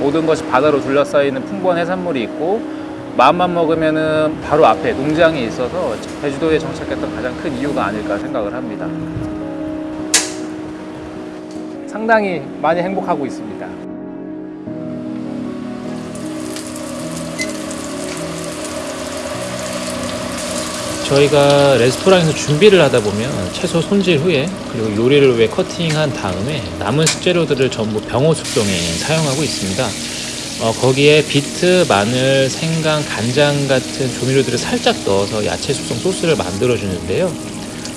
모든 것이 바다로 둘러싸이는 풍부한 해산물이 있고 마음만 먹으면은 바로 앞에 농장이 있어서 제주도에 정착했던 가장 큰 이유가 아닐까 생각을 합니다. 상당히 많이 행복하고 있습니다. 저희가 레스토랑에서 준비를 하다 보면 채소 손질 후에 그리고 요리를 위해 커팅한 다음에 남은 식재료들을 전부 병호 숙성에 사용하고 있습니다. 어, 거기에 비트, 마늘, 생강, 간장 같은 조미료들을 살짝 넣어서 야채 숙성 소스를 만들어 주는데요.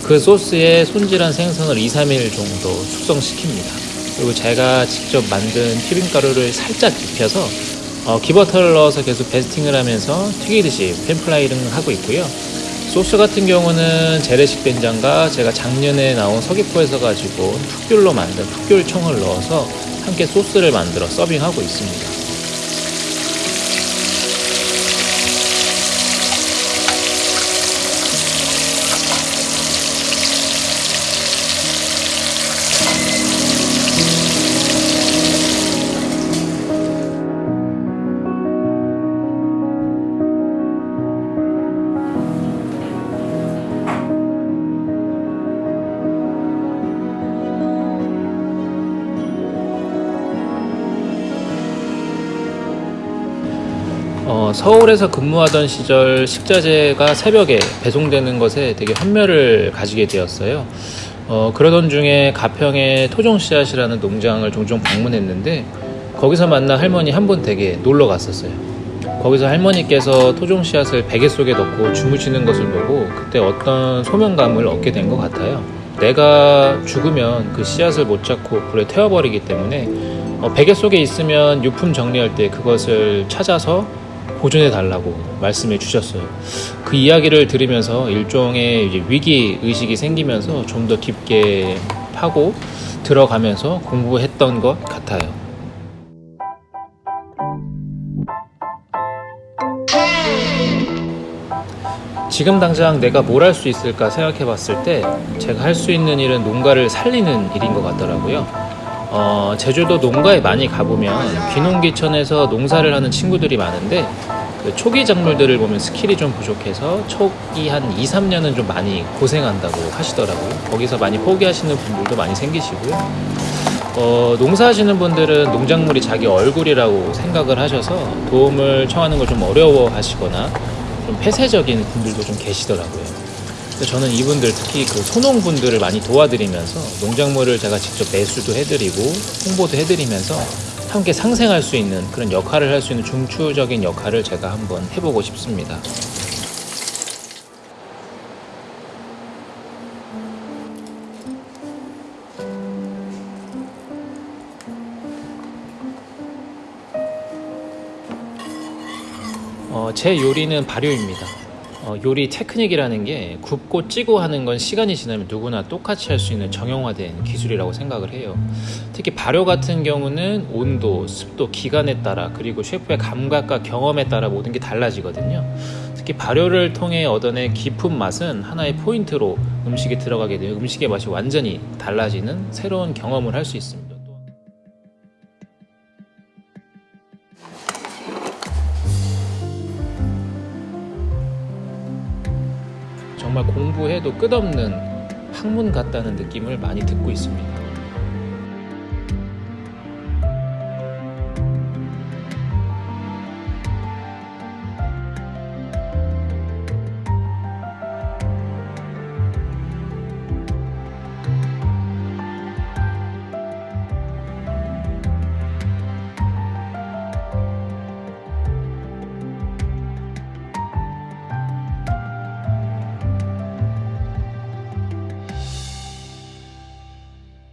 그 소스에 손질한 생선을 2, 3일 정도 숙성시킵니다. 그리고 제가 직접 만든 튀김가루를 살짝 입혀서 어, ghee버터를 넣어서 계속 basting을 하면서 튀기듯이 pan fry를 하고 있고요. 소스 같은 경우는 재래식 된장과 제가 작년에 나온 서귀포에서 가지고 풋귤로 만든 풋귤청을 넣어서 함께 소스를 만들어 서빙하고 있습니다. 어, 서울에서 근무하던 시절 식자재가 새벽에 배송되는 것에 되게 환멸을 가지게 되었어요. 어, 그러던 중에 가평의 토종씨앗이라는 농장을 종종 방문했는데 거기서 만난 할머니 한 분 댁에 놀러 갔었어요. 거기서 할머니께서 토종씨앗을 베개 속에 넣고 주무시는 것을 보고 그때 어떤 소명감을 얻게 된 것 같아요. 내가 죽으면 그 씨앗을 못 찾고 불에 태워버리기 때문에 어, 베개 속에 있으면 유품 정리할 때 그것을 찾아서 보존해 달라고 말씀해 주셨어요. 그 이야기를 들으면서 일종의 위기 의식이 생기면서 좀 더 깊게 파고 들어가면서 공부했던 것 같아요. 지금 당장 내가 뭘 할 수 있을까 생각해 봤을 때 제가 할 수 있는 일은 농가를 살리는 일인 것 같더라고요. 어, 제주도 농가에 많이 가보면 귀농귀촌에서 농사를 하는 친구들이 많은데 그 초기 작물들을 보면 skill이 좀 부족해서 초기 한 2, 3년은 좀 많이 고생한다고 하시더라고요. 거기서 많이 포기하시는 분들도 많이 생기시고요. 어, 농사하시는 분들은 농작물이 자기 얼굴이라고 생각을 하셔서 도움을 청하는 걸 좀 어려워 하시거나 좀 폐쇄적인 분들도 좀 계시더라고요. 저는 이분들 특히 그 소농분들을 많이 도와드리면서 농작물을 제가 직접 매수도 해드리고 홍보도 해드리면서 함께 상생할 수 있는 그런 역할을 할 수 있는 중추적인 역할을 제가 한번 해보고 싶습니다. 어, 제 요리는 발효입니다. 어, 요리 테크닉이라는 게 굽고 찌고 하는 건 시간이 지나면 누구나 똑같이 할 수 있는 정형화된 기술이라고 생각을 해요. 특히 발효 같은 경우는 온도, 습도, 기간에 따라 그리고 셰프의 감각과 경험에 따라 모든 게 달라지거든요. 특히 발효를 통해 얻어낸 깊은 맛은 하나의 포인트로 음식에 들어가게 되면 음식의 맛이 완전히 달라지는 새로운 경험을 할 수 있습니다. 정말 공부해도 끝없는 학문 같다는 느낌을 많이 듣고 있습니다.